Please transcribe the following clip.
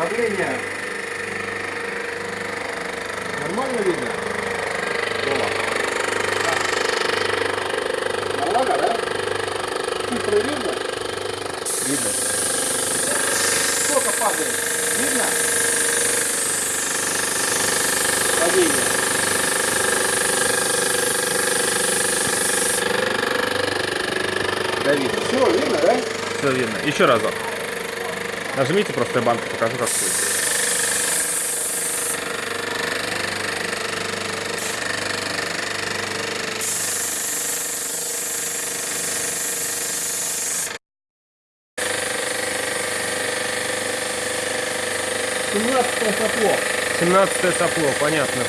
Давление. Нормально видно? Вова? Нормально, да? Цифры видно? Видно. Сколько падает? Видно? Падение. Да, видно. Все, видно, да? Все видно. Еще разок. Нажмите просто я банку покажу, как будет. Семнадцатое сопло. 17 сопло, понятно.